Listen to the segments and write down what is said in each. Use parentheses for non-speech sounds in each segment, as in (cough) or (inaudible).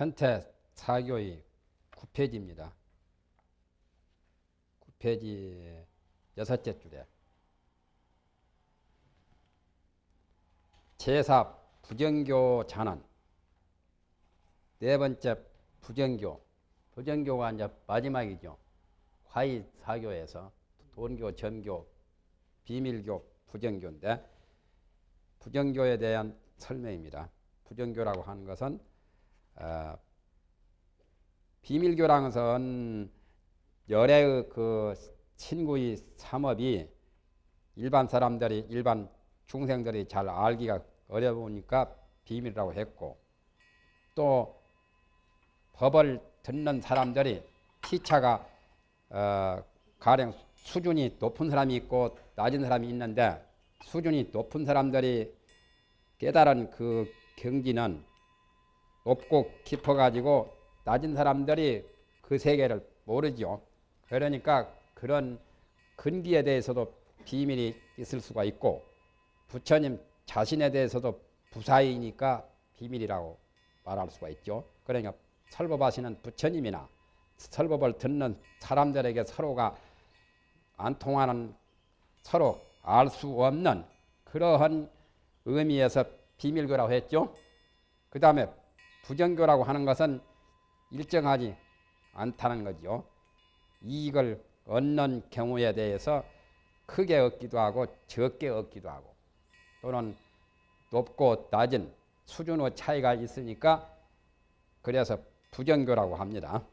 천태 사교의 9페이지입니다. 9페이지 여섯째 줄에 제사 부정교 잔언 네 번째 부정교 부정교가 이제 마지막이죠. 화의 사교에서 돈교, 전교, 비밀교, 부정교인데 부정교에 대한 설명입니다. 부정교라고 하는 것은 어, 비밀교라는 것은 열애의 그 친구의 삼업이 일반 사람들이 일반 중생들이 잘 알기가 어려우니까 비밀이라고 했고 또 법을 듣는 사람들이 피차가 어, 가령 수준이 높은 사람이 있고 낮은 사람이 있는데 수준이 높은 사람들이 깨달은 그 경지는 높고 깊어가지고 낮은 사람들이 그 세계를 모르죠. 그러니까 그런 근기에 대해서도 비밀이 있을 수가 있고 부처님 자신에 대해서도 부사이니까 비밀이라고 말할 수가 있죠. 그러니까 설법하시는 부처님이나 설법을 듣는 사람들에게 서로가 안 통하는 서로 알 수 없는 그러한 의미에서 비밀교라고 했죠. 그 다음에 부정교라고 하는 것은 일정하지 않다는 거죠. 이익을 얻는 경우에 대해서 크게 얻기도 하고 적게 얻기도 하고 또는 높고 낮은 수준의 차이가 있으니까 그래서 부정교라고 합니다.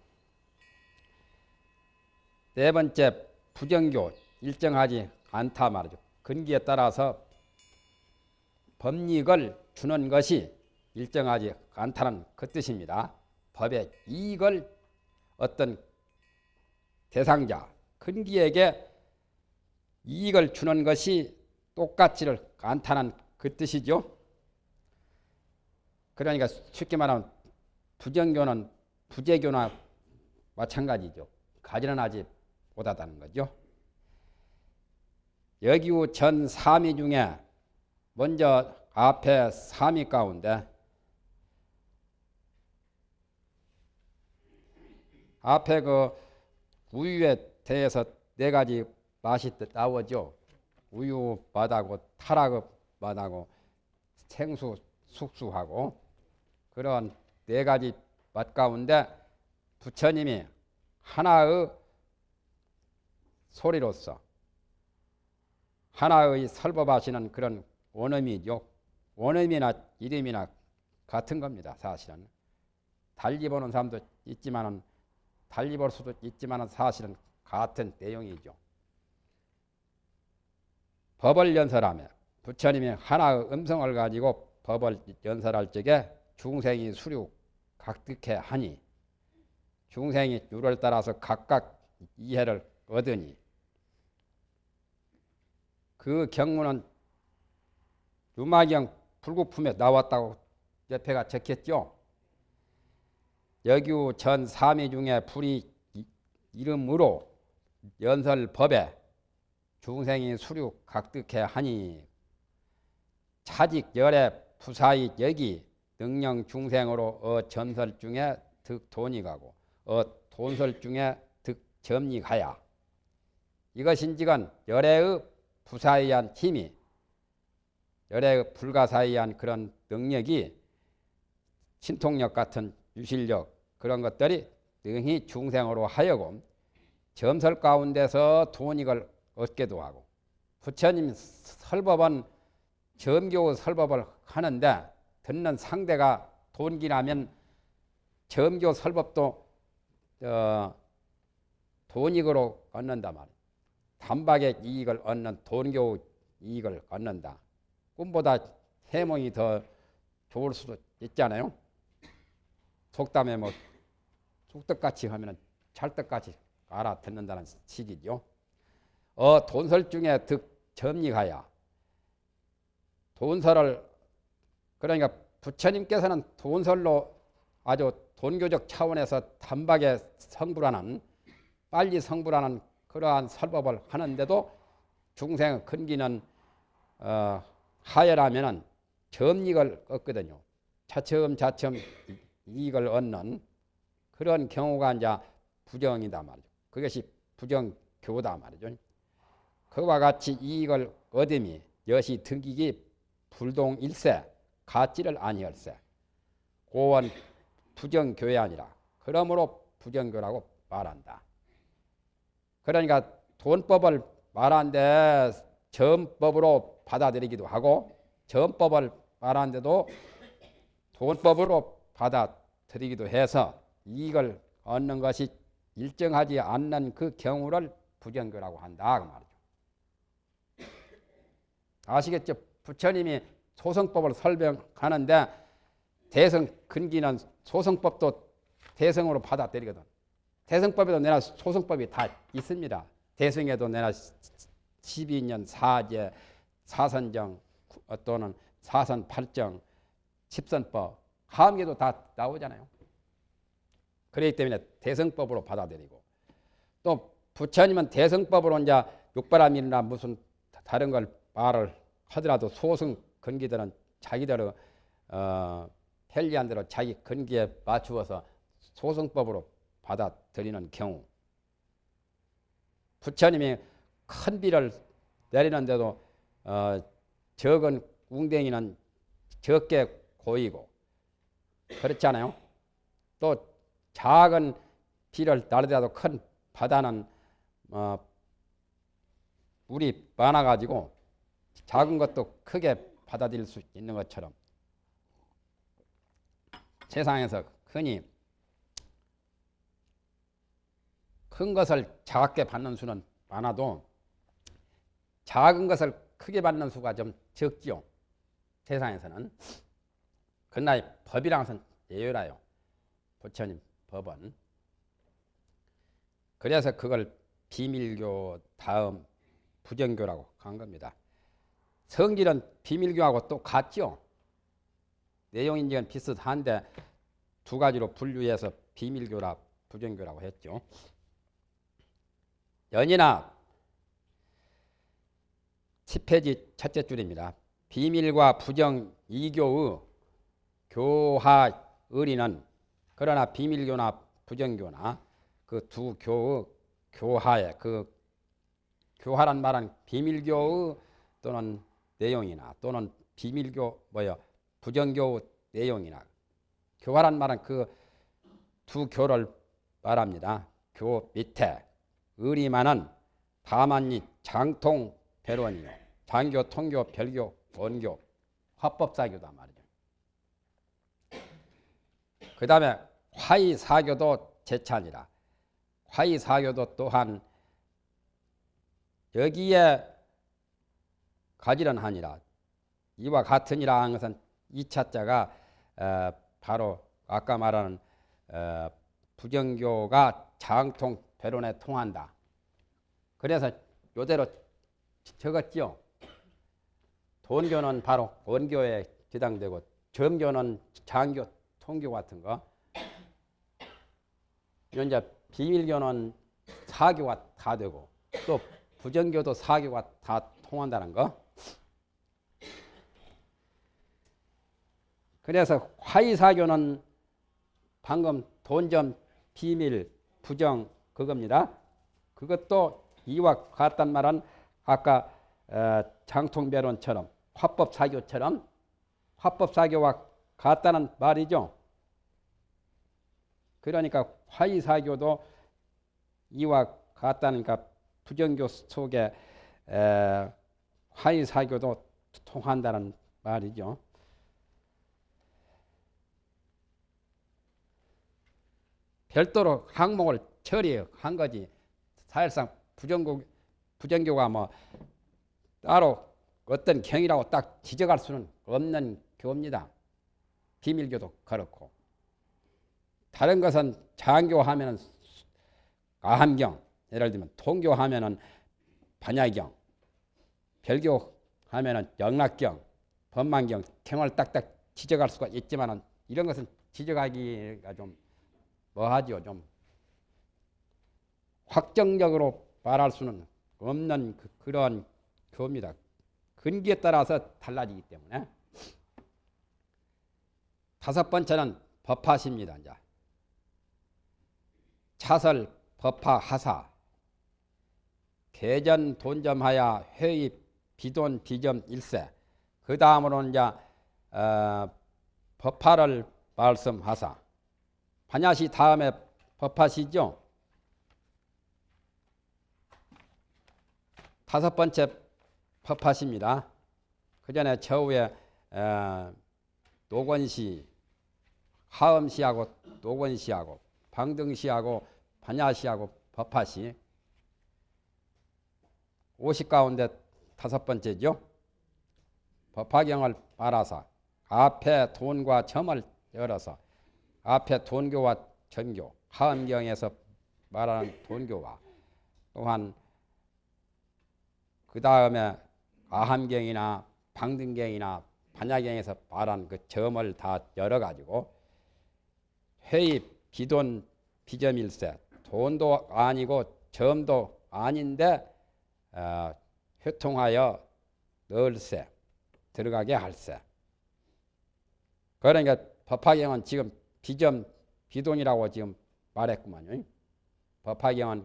네 번째 부정교 일정하지 않다 말이죠. 근기에 따라서 법익을 주는 것이 일정하지 않다는 그 뜻입니다. 법의 이익을 어떤 대상자, 근기에게 이익을 주는 것이 똑같지를 않다는 그 뜻이죠. 그러니까 쉽게 말하면 부정교는 부재교나 마찬가지죠. 가지런 하지 못하다는 거죠. 여기우 전 삼위 중에 먼저 앞에 삼위 가운데 앞에 그 우유에 대해서 네 가지 맛이 나오죠. 우유 맛하고 타락 맛하고 생수 숙수하고 그런 네 가지 맛 가운데 부처님이 하나의 소리로서 하나의 설법하시는 그런 원음이죠. 원음이나 이름이나 같은 겁니다. 사실은 달리 보는 사람도 있지만은 달리 볼 수도 있지만 사실은 같은 내용이죠. 법을 연설하며 부처님이 하나의 음성을 가지고 법을 연설할 적에 중생이 수류 각득해 하니 중생이 유를 따라서 각각 이해를 얻으니 그 경문은 유마경 불국품에 나왔다고 옆에가 적혔죠. 여규 전 삼위 중에 불이 이름으로 연설법에 중생이 수류 각득해 하니 차직 열애 부사이 여기 능령 중생으로 어 전설 중에 득 돈이 가고 어 돈설 중에 득 점이 가야. 이것인지건 열애의 부사이한 힘이 열애의 불가사이한 그런 능력이 신통력 같은 유실력 그런 것들이 능히 중생으로 하여금 점설 가운데서 돈익을 얻게도 하고 부처님 설법은 점교 설법을 하는데 듣는 상대가 돈기라면 점교 설법도 어, 돈익으로 얻는다 말이야. 단박에 이익을 얻는 돈교 이익을 얻는다. 꿈보다 해몽이 더 좋을 수도 있잖아요. 속담에 뭐 쑥떡같이 하면 찰떡같이 알아듣는다는 식이죠. 어 돈설 중에 득 점리하야 돈설을 그러니까 부처님께서는 돈설로 아주 돈교적 차원에서 단박에 성불하는 빨리 성불하는 그러한 설법을 하는데도 중생 근기는 어, 하열하면은 점익을 얻거든요. 차츰 차츰 이익을 얻는 그런 경우가 이제 부정이다 말이죠. 그것이 부정교다 말이죠. 그와 같이 이익을 얻음이 여시 등기기 불동일세 가치를 아니할세 고원 부정교회 아니라 그러므로 부정교라고 말한다. 그러니까 돈법을 말하는데 전법으로 받아들이기도 하고 전법을 말하는데도 돈법으로 받아들이기도 해서 이익을 얻는 것이 일정하지 않는 그 경우를 부정교라고 한다 그 말이죠. 아시겠죠? 부처님이 소성법을 설명하는데 대성 근기는 소성법도 대성으로 받아들이거든. 대성법에도 내나 소성법이 다 있습니다. 대성에도 내나 12년 사제, 사선정 또는 사선 팔정, 십선법, 하암계도 다 나오잖아요. 그렇기 때문에 대성법으로 받아들이고 또 부처님은 대성법으로 이제 육바람이나 무슨 다른 걸 말을 하더라도 소승 근기들은 자기들의 어, 편리한 대로 자기 근기에 맞추어서 소승법으로 받아들이는 경우 부처님이 큰 비를 내리는데도 어, 적은 웅댕이는 적게 고이고 그렇잖아요. 또 작은 비를 날더라도 큰 바다는 어, 물이 많아가지고 작은 것도 크게 받아들일 수 있는 것처럼 세상에서 흔히 큰 것을 작게 받는 수는 많아도 작은 것을 크게 받는 수가 좀 적지요. 세상에서는. 그러나 법이랑 것은 예외라요. 부처님 법은. 그래서 그걸 비밀교 다음 부정교라고 한 겁니다. 성질은 비밀교하고 또 같죠. 내용인지는 비슷한데 두 가지로 분류해서 비밀교라 부정교라고 했죠. 연이나 10페이지 첫째 줄입니다. 비밀과 부정 이교의 교하 의리는 그러나 비밀교나 부정교나 그 두 교의 교하에 그 교하란 말은 비밀교의 또는 내용이나 또는 비밀교 뭐요 부정교 내용이나 교화란 말은 그 두 교를 말합니다. 교 밑에 의리만은 다만이 장통 배론이요 장교, 통교, 별교, 원교, 화법사교다 말이죠. 그 다음에 화의사교도 제찬이라 화의사교도 또한 여기에 가지런 하니라 이와 같으니라 하는 것은 이차자가 어, 바로 아까 말하는 어, 부정교가 장통 배론에 통한다. 그래서 요대로 적었죠. 돈교는 바로 원교에 기당되고 정교는 장교, 통교 같은 거. 이제 비밀교는 사교가 다 되고 또 부정교도 사교가 다 통한다는 거. 그래서 화의사교는 방금 돈점 비밀 부정 그겁니다. 그것도 이와 같단 말은 아까 어, 장통배론처럼 화법사교처럼 화법사교와 같다는 말이죠. 그러니까 화의사교도 이와 같다니까 부정교 속에 화의사교도 통한다는 말이죠. 별도로 항목을 처리한 거지. 사실상 부정교, 부정교가 뭐 따로 어떤 경이라고 딱 지적할 수는 없는 교입니다. 비밀교도 그렇고. 다른 것은 장교하면 아함경, 예를 들면 통교하면 반야경, 별교하면 영락경, 법망경, 경을 딱딱 지적할 수가 있지만 이런 것은 지적하기가 좀 뭐하죠? 좀 확정적으로 말할 수는 없는 그, 런 교입니다. 근기에 따라서 달라지기 때문에 다섯 번째는 법화십니다. 이제 차설 법화 하사 개전 돈점하야 회의 비돈 비점 일세 그 다음으로는 이제 어, 법화를 말씀하사 반야시 다음에 법화시죠. 다섯 번째 법화시입니다. 그 전에 저후에 어, 노건시, 하음시하고 노건시하고 방등시하고 반야시하고 법화시 50 가운데 다섯 번째죠. 법화경을 말아서 앞에 돈과 점을 열어서 앞에 돈교와 전교, 하음경에서 말하는 돈교와 또한 그 다음에 아함경이나 방등경이나 반야경에서 말한 그 점을 다 열어가지고 회입, 비돈, 비점일세 돈도 아니고 점도 아닌데 어, 효통하여 넣을세 들어가게 할세 그러니까 법화경은 지금 비점 비돈이라고 지금 말했구만요. 법화경은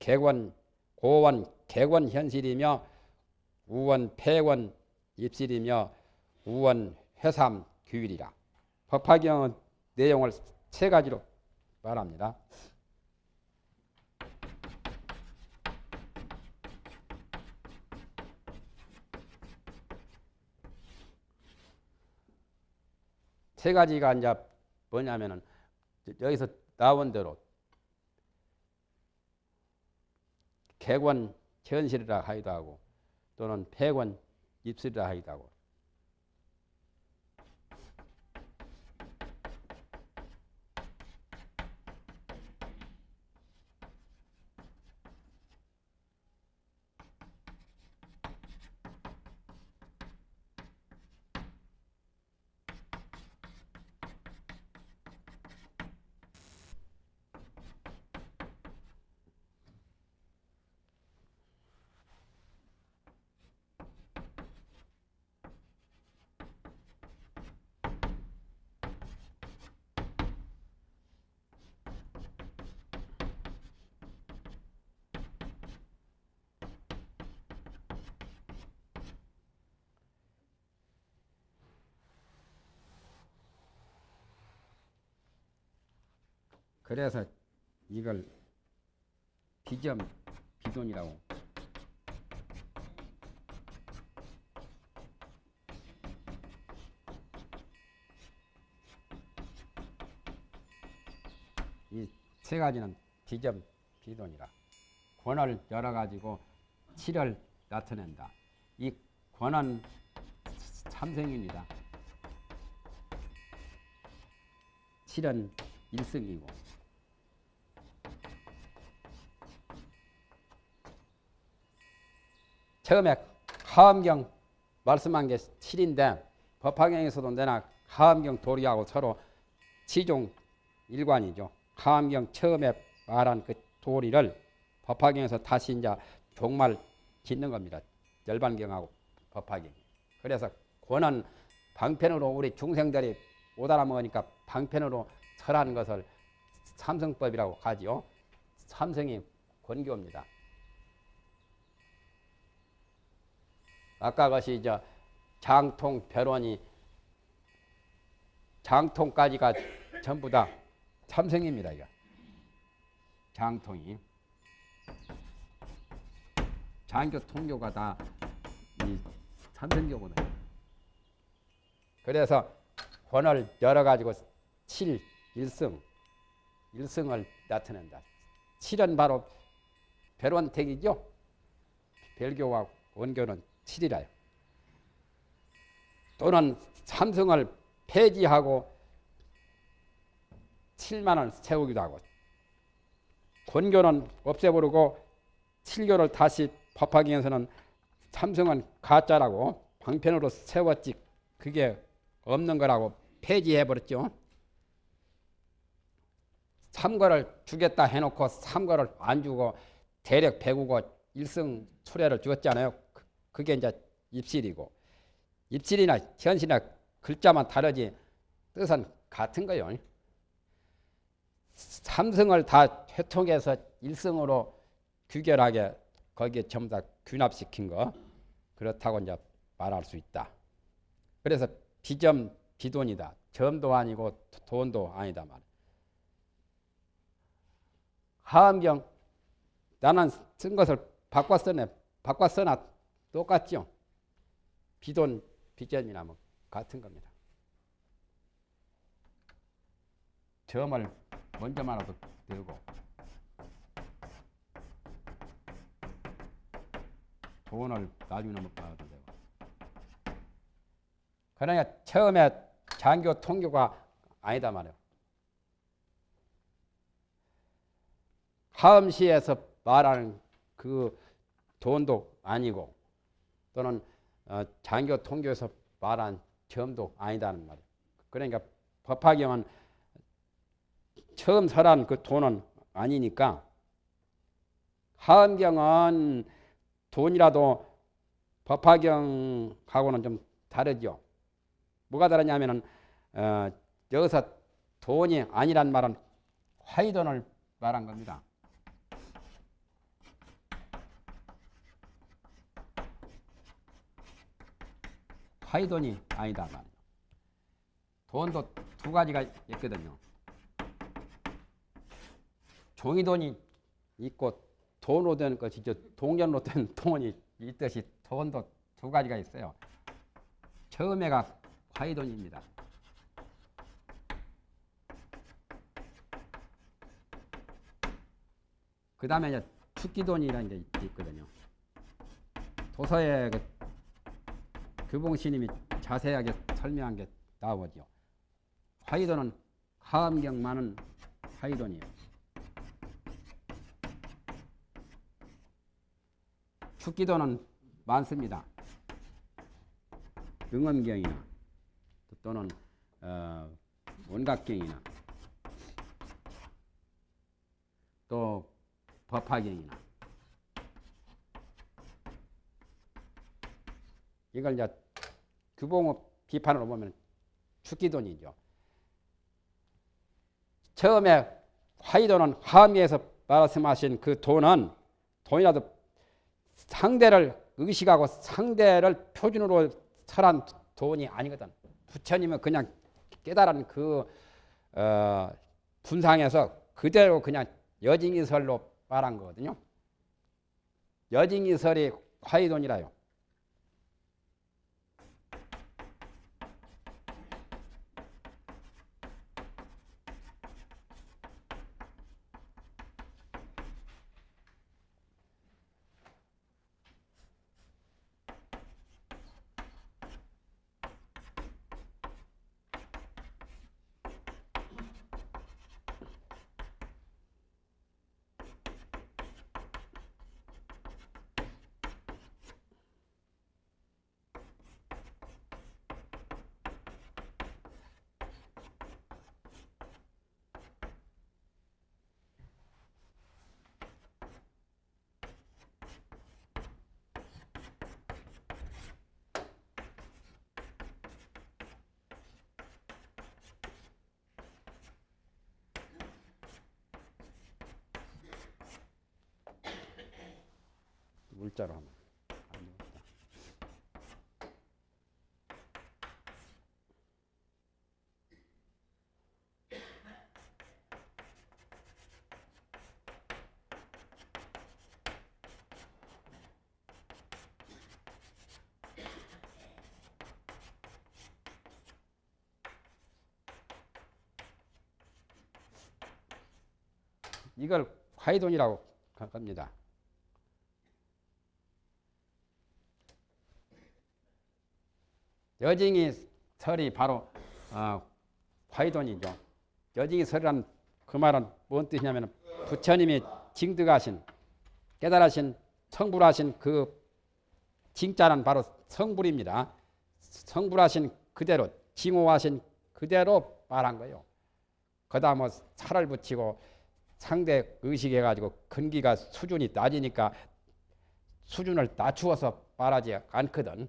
개권 고원 개권 현실이며 우원 폐원 입실이며 우원 회삼 규율이라. 법화경은 내용을 세 가지로 말합니다. 세 가지가 이제 뭐냐면은 여기서 나온 대로 개권 현실이라 하기도 하고 또는 폐권 입술이라 하기도 하고 그래서 이걸 비점 비돈이라고 이 세 가지는 비점 비돈이라 권을 열어 가지고 칠을 나타낸다. 이 권은 삼생입니다. 칠은 일승이고 처음에 하암경 말씀한 게 7인데 법화경에서도 내나 하암경 도리하고 서로 치종 일관이죠. 하암경 처음에 말한 그 도리를 법화경에서 다시 이제 종말 짓는 겁니다. 열반경하고 법화경. 그래서 권은 방편으로 우리 중생들이 못 알아먹으니까 방편으로 설하는 것을 삼성법이라고 하지요. 삼성이 권교입니다. 아까 것이 저 장통 별원이 장통까지가 전부 다 참생입니다. 이거 장통이 장교 통교가 다 이 참생교거든요. 그래서 권을 열어 가지고 칠 일승 일승을 나타낸다. 칠은 바로 별원택이죠. 별교와 원교는 7이라요. 또는 삼성을 폐지하고 7만을 세우기도 하고 권교는 없애버리고 7교를 다시 법화경에서는 삼성은 가짜라고 방편으로 세웠지 그게 없는 거라고 폐지해버렸죠. 삼거를 주겠다 해놓고 삼거를 안 주고 대략 배구고 일승 수레를 주었잖아요. 그게 이제 입실이고 입실이나 현실이나 글자만 다르지 뜻은 같은 거요. 삼성을 다 회통해서 일성으로 규결하게 거기에 전부 다 균합시킨 거 그렇다고 이제 말할 수 있다. 그래서 비점 비돈이다. 점도 아니고 돈도 아니다 말. 하암경 나는 쓴 것을 바꿔 써네. 바꿔 써나 똑같죠. 비돈 비점이나 뭐 같은 겁니다. 점을 먼저 말아도 되고 돈을 나중에 못 받아도 되고 그러니까 처음에 장교 통교가 아니다 말이에요. 하음시에서 말하는 그 돈도 아니고 또는 어, 장교 통교에서 말한 점도 아니다는 말이에요. 그러니까 법화경은 처음 설한 그 돈은 아니니까 하음경은 돈이라도 법화경하고는 좀 다르죠. 뭐가 다르냐면은 어, 여기서 돈이 아니란 말은 화이돈을 말한 겁니다. 화이돈이 아니다 말이에요. 돈도 두 가지가 있거든요. 종이돈이 있고 돈으로 된 것이 죠 동전으로 된 (laughs) 돈이 있듯이 돈도 두 가지가 있어요. 처음에가 화이돈입니다. 그 다음에 이제 축기돈이라는 게 있거든요. 도서에 그 규봉스님이 자세하게 설명한 게 나오죠. 화이돈은 하암경만은 화이돈이에요. 축기도는 많습니다. 응엄경이나 또는 어, 원각경이나 또 법화경이나 이걸 이제 규봉업 비판으로 보면 축기돈이죠. 처음에 화이돈은 화미에서 말씀하신 그 돈은 돈이라도 상대를 의식하고 상대를 표준으로 설한 돈이 아니거든. 부처님은 그냥 깨달은 그 어, 분상에서 그대로 그냥 여징이설로 말한 거거든요. 여징이설이 화이돈이라요. 물자로 하면. 이걸 화이돈이라고 합니다. 여징이 설이 바로 어, 화이돈이죠. 여징이 설이란 그 말은 뭔 뜻이냐면 부처님이 징득하신 깨달으신 성불하신 그 징자는 바로 성불입니다. 성불하신 그대로 징호하신 그대로 말한 거예요. 거다 뭐 살을 붙이고 상대 의식해가지고 근기가 수준이 낮으니까 수준을 낮추어서 말하지 않거든.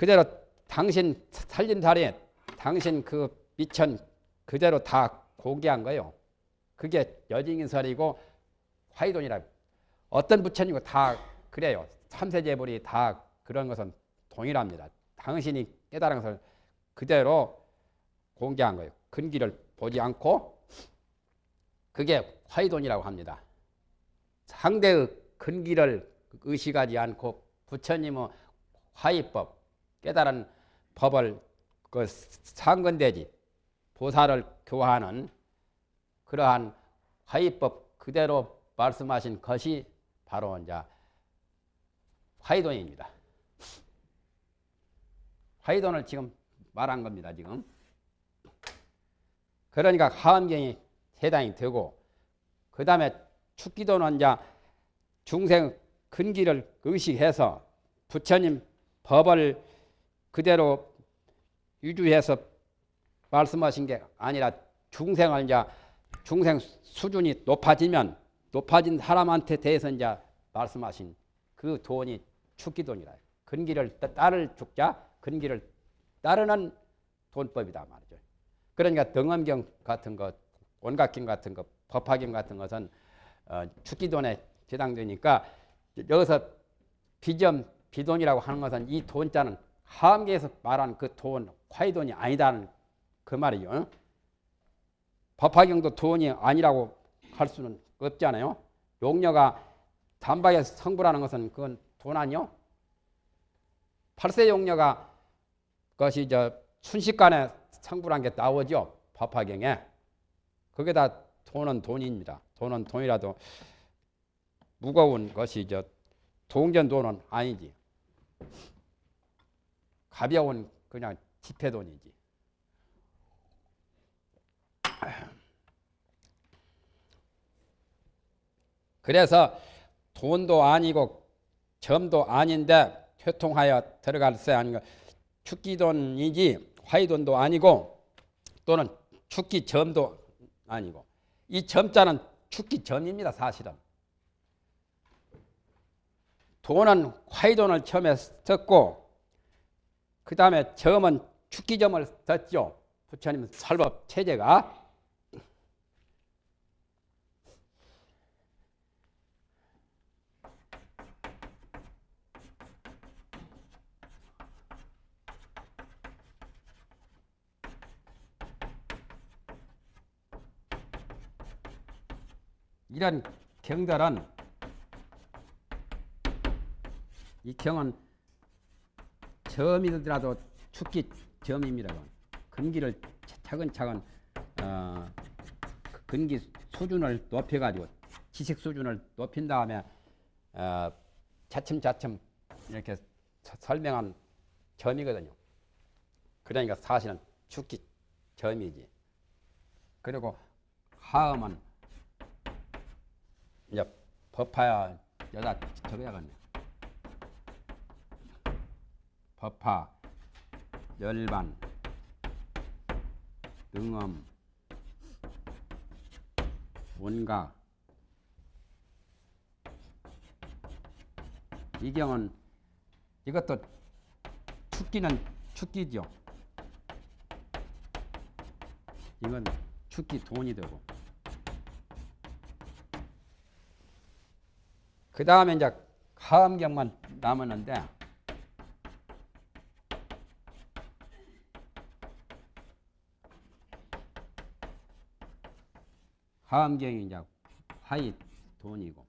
그대로 당신 살림살이 당신 그 미천 그대로 다 공개한 거요. 그게 여징인설이고 화이돈이라 어떤 부처님고 다 그래요. 삼세제불이 다 그런 것은 동일합니다. 당신이 깨달은 것을 그대로 공개한 거예요. 근기를 보지 않고 그게 화이돈이라고 합니다. 상대의 근기를 의식하지 않고 부처님의 화이법 깨달은 법을 그 상근대지 보살을 교화하는 그러한 화이법 그대로 말씀하신 것이 바로 이제 화이돈입니다. 화이돈을 지금 말한 겁니다. 지금 그러니까 하암경이 해당이 되고 그 다음에 축기도는 이제 중생 근기를 의식해서 부처님 법을 그대로 유주해서 말씀하신 게 아니라 중생을 이제 중생 수준이 높아지면 높아진 사람한테 대해서 이제 말씀하신 그 돈이 축기 돈이라. 근기를 따를 죽자 근기를 따르는 돈법이다 말이죠. 그러니까 등엄경 같은 것, 온갖경 같은 것, 법화경 같은 것은 어, 축기돈에 해당되니까 여기서 비점 비돈이라고 하는 것은 이 돈자는 하암계에서 말하는 그 돈, 화이돈이 아니다는 그 말이요. 법화경도 돈이 아니라고 할 수는 없잖아요. 용녀가 단박에 성불하는 것은 그건 돈 아니요? 팔세 용녀가 그것이 저 순식간에 성불한 게 나오죠. 법화경에. 그게 다 돈은 돈입니다. 돈은 돈이라도 무거운 것이 저 동전 돈은 아니지. 가벼운 그냥 지폐돈이지. 그래서 돈도 아니고 점도 아닌데 교통하여 들어갈 수 아닌 축기돈이지 화이돈도 아니고 또는 축기점도 아니고. 이 점자는 축기점입니다 사실은. 돈은 화이돈을 처음에 썼고 그 다음에 점은 축기점을 썼죠. 부처님 설법 체제가. 이런 경들은 이 경은 점이더라도 축기 점입니다. 근기를 차근차근 어, 그 근기 수준을 높여가지고 지식 수준을 높인 다음에 어, 차츰차츰 이렇게 설명한 점이거든요. 그러니까 사실은 축기 점이지. 그리고 하음은 이제 법화야 여자 적어야겠네. 법화, 열반, 능엄, 원각. 이 경은 이것도 축기는 축기죠. 이건 축기 돈이 되고. 그 다음에 이제 하음경만 남았는데 하음경이 이제 화이 돈이고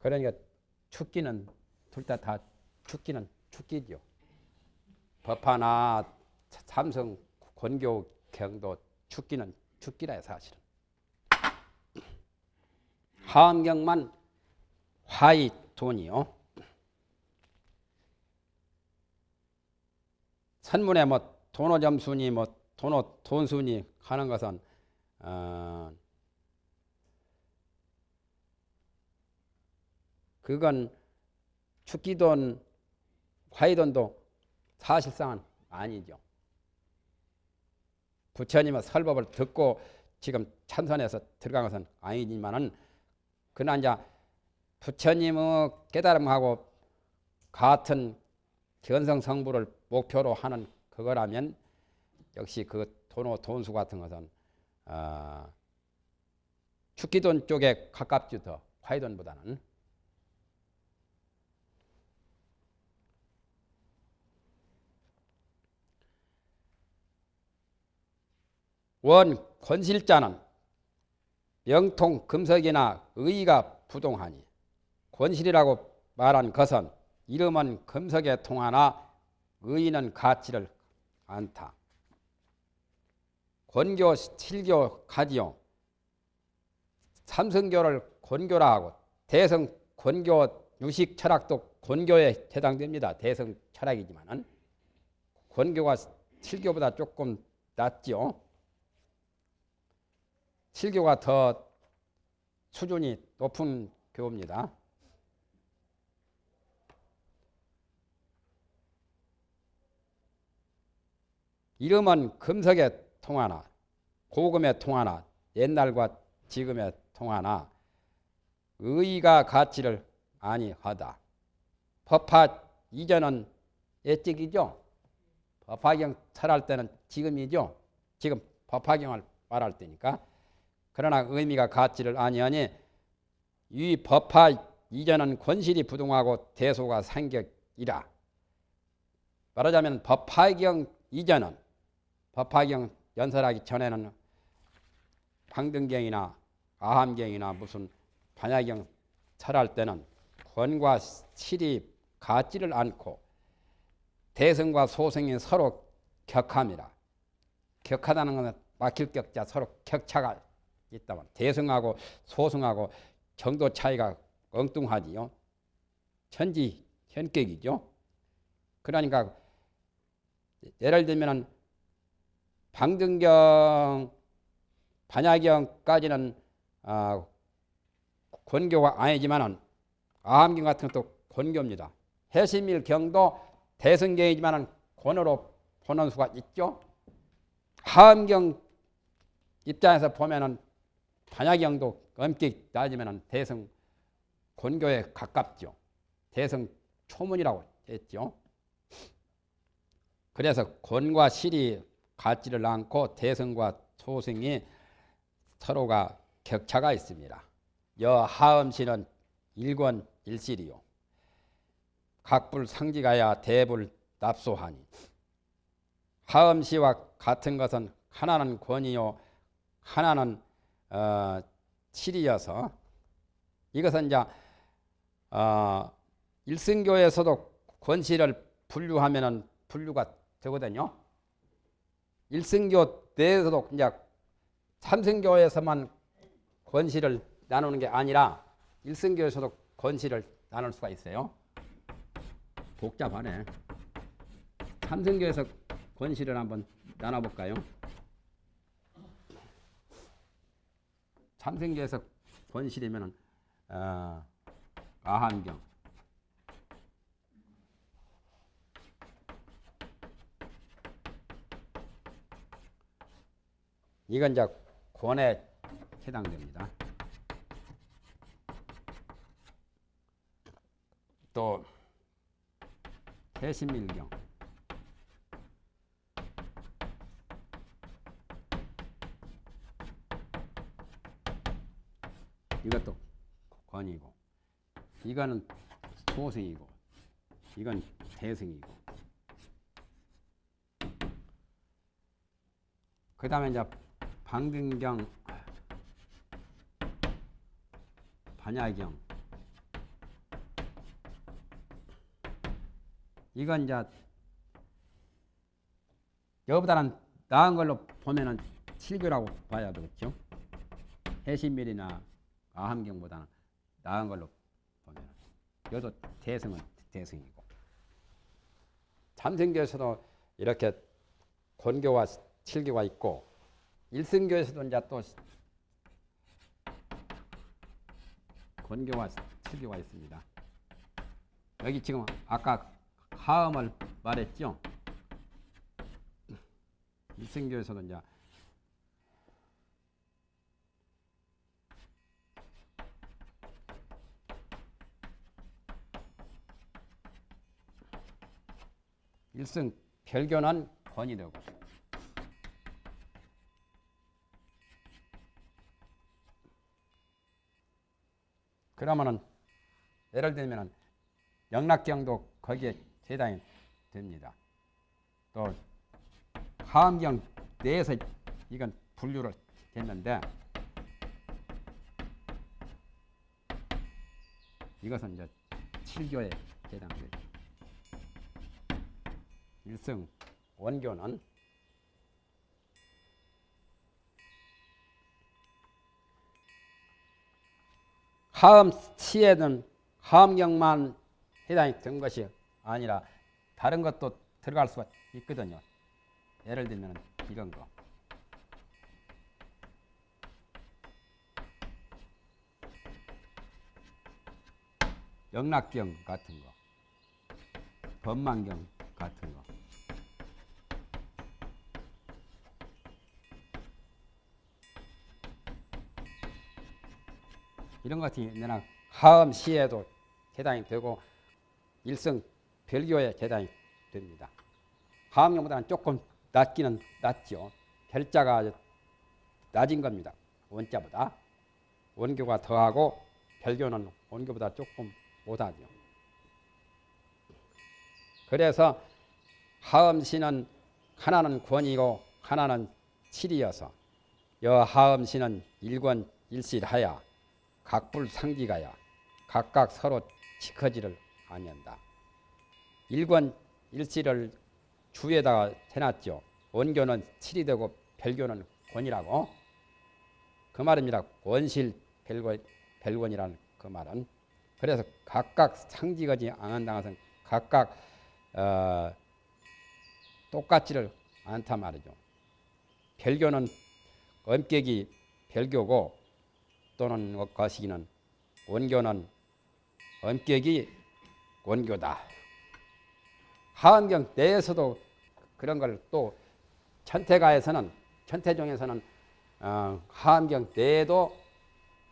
그러니까 축기는 둘 다 다 축기는 축기죠. 법화나 삼성 권교 경도 축기는 축기라 사실은. 하암경만 화이 돈이요. 선문에 뭐 돈오점순이 뭐 돈오 돈순이 하는 것은 어 그건 축기돈 화이돈도 사실상은 아니죠. 부처님의 설법을 듣고 지금 찬선에서 들어간 것은 아니지만은 그러나 이제 부처님의 깨달음하고 같은 견성 성부를 목표로 하는 그거라면 역시 그 돈호 돈수 같은 것은 어, 축기돈 쪽에 가깝지 더 화이돈보다는. 원 권실자는 영통 금석이나 의가 부동하니 권실이라고 말한 것은 이름은 금석에 통하나 의는 가치를 않다. 권교 칠교 가지요. 삼성교를 권교라 하고 대성 권교 유식 철학도 권교에 해당됩니다. 대성 철학이지만은 권교가 칠교보다 조금 낫죠. 칠교가 더 수준이 높은 교입니다. 이름은 금석에 통하나 고금에 통하나 옛날과 지금에 통하나 의가 가치를 아니하다. 법화 이전은 예적이죠. 법화경 철할 때는 지금이죠. 지금 법화경을 말할 때니까. 그러나 의미가 가치를 아니하니 이 법화 이전은 권실이 부동하고 대소가 상격이라. 말하자면 법화경 이전은 법화경 연설하기 전에는 방등경이나 아함경이나 무슨 반야경 철할 때는 권과 실이 같지를 않고 대성과 소성이 서로 격합니다. 격하다는 것은 막힐 격자 서로 격차가 있다면 대성하고 소성하고 정도 차이가 엉뚱하지요. 천지 현격이죠. 그러니까 예를 들면은 방등경, 반야경까지는 어, 권교가 아니지만은 아함경 같은 것도 권교입니다. 해심일 경도 대성경이지만은 권으로 보는 수가 있죠. 하엄경 입장에서 보면은 반야경도 엄격히 따지면은 대성 권교에 가깝죠. 대성 초문이라고 했죠. 그래서 권과 실이 같지를 않고 대성과 소승이 서로가 격차가 있습니다. 여 하음시는 일권 일실이요. 각불 상지가야 대불 납소하니 하음시와 같은 것은 하나는 권이요 하나는 어, 칠이어서 이것은 이제 어, 일승교에서도 권시를 분류하면은 분류가 되거든요. 일승교 내에서도 이제 삼승교에서만 권시를 나누는 게 아니라 일승교에서도 권시를 나눌 수가 있어요. 복잡하네. 삼승교에서 권시를 한번 나눠볼까요? 삼승교에서 권실이면은 어, 아한경 이건 이제 권에 해당됩니다. 또 해신밀경 이것도 권이고 이거는 소승이고 이건 대승이고 그 다음에 이제 방등경 반야경 이건 이제 여보다는 나은 걸로 보면은 칠교라고 봐야 되겠죠. 해신밀이나 아함경보다는 나은 걸로 보면 이것도 대승은 대승이고 참생교에서도 이렇게 권교와 칠교가 있고 일승교에서도 이제 또 건교와 칠교가 있습니다. 여기 지금 아까 하음을 말했죠. 일승교에서도 이제 일승 별견한 권이 되고 그러면은 예를 들면은 영락경도 거기에 해당이 됩니다. 또 하암경 내에서 이건 분류를 했는데 이것은 이제 칠교에 해당돼요. 일승 원교는 하음 시에는 하음경만 해당이 된 것이 아니라 다른 것도 들어갈 수가 있거든요. 예를 들면 이런 거. 영락경 같은 거, 법망경 같은 거. 이런 것이 내나 하음 시에도 해당이 되고 일성 별교에 해당이 됩니다. 하음경보다는 조금 낮기는 낮죠. 별자가 낮은 겁니다. 원자보다 원교가 더하고 별교는 원교보다 조금 못하죠. 그래서 하음시는 하나는 권이고 하나는 칠이어서 여 하음시는 일권 일실하야 각불 상기가야 각각 서로 지커지를 아니한다. 일권 일실을 주에다가 해놨죠. 원교는 칠이 되고 별교는 권이라고 그 말입니다. 원실 별권, 별권이라는 그 말은 그래서 각각 상지거지 않는다 것은 각각 어, 똑같지를 않단 말이죠. 별교는 엄격이 별교고 또는 거시기는 원교는 엄격이 원교다. 하암경 내에서도 그런 걸 또 천태가에서는 천태종에서는 어, 하암경 내에도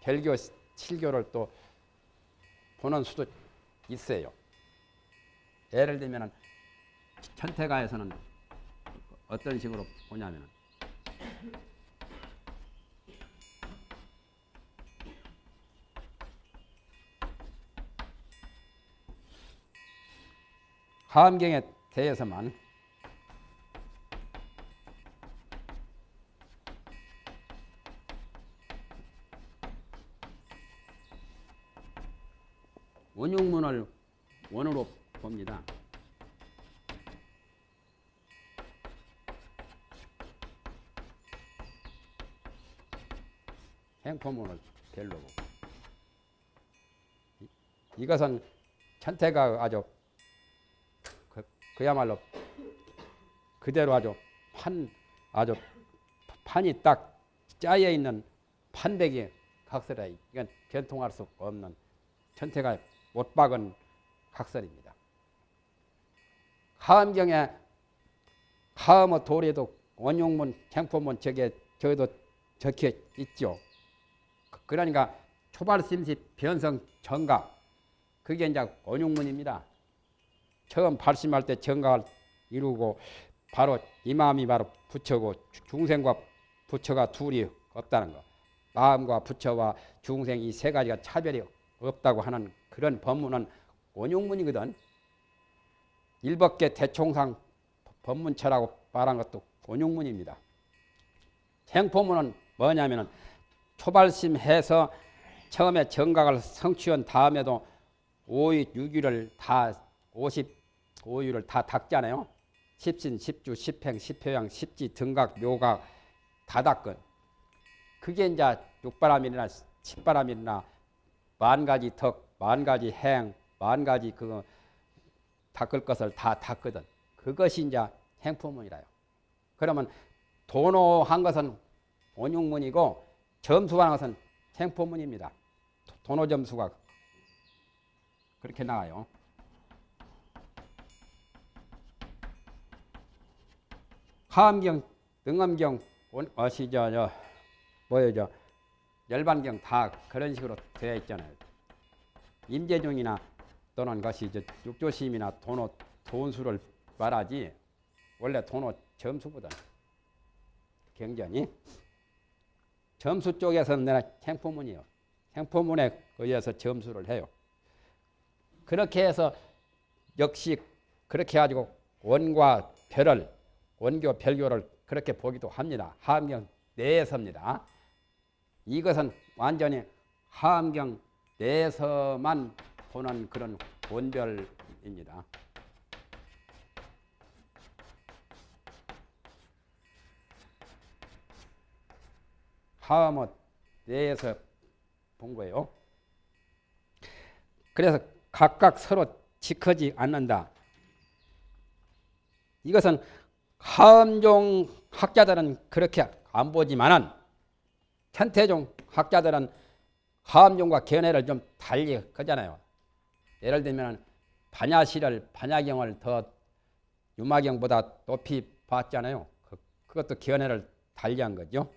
별교 칠교를 또 보는 수도 있어요. 예를 들면 천태가에서는 어떤 식으로 보냐면 하암경에 대해서만 원용문을 원으로 봅니다. 행포문을 별로 이것은 천태가 아주 그, 그야말로 그대로 아주 판 아주 판이 딱 짜여 있는 판백이 각설이다. 이건 변통할 수 없는 천태가 못 박은 각설입니다. 하암경에 하암의 도리에도 원용문, 행포문 저게 저도 적혀 있죠. 그러니까 초발심시 변성 정각 그게 이제 원용문입니다. 처음 발심할 때 정각을 이루고 바로 이 마음이 바로 부처고 중생과 부처가 둘이 없다는 거. 마음과 부처와 중생 이 세 가지가 차별이 없다고 하는 그런 법문은 원용문이거든. 일법계 대총상 법문처라고 말한 것도 원용문입니다. 생포문은 뭐냐면은 초발심해서 처음에 정각을 성취한 다음에도 오이 유기를 다 55유를 다 닦잖아요. 십신, 십주, 십행, 십효양, 십지, 등각, 묘각 다 닦은. 그게 이제 육바람이나 칠바람이나 만 가지 덕, 만 가지 행, 만 가지 그 닦을 것을 다 닦거든. 그것이 이제 행포문이라요. 그러면 도노한 것은 원용문이고 점수하는 것은 행포문입니다. 도노 점수가 그렇게 나와요. 하암경, 등암경, 어시저, 저, 뭐요, 저, 열반경 다 그런 식으로 되어 있잖아요. 임재중이나 또는 것이 저 육조심이나 돈호 돈수를 말하지 원래 돈호 점수보다 경전이 점수 쪽에서는 내가 행포문이요. 행포문에 의해서 점수를 해요. 그렇게 해서 역시 그렇게 해가지고 원과 별을 원교 별교를 그렇게 보기도 합니다. 하암경 내에서입니다. 이것은 완전히 하암경 내에서만 보는 그런 원별입니다. 하암의 내에서 본 거예요. 그래서 각각 서로 지커지 않는다. 이것은 하암종 학자들은 그렇게 안 보지만은 천태종 학자들은 하암종과 견해를 좀 달리 하잖아요. 예를 들면 반야시를 반야경을 더 유마경보다 높이 봤잖아요. 그, 그것도 견해를 달리한 거죠.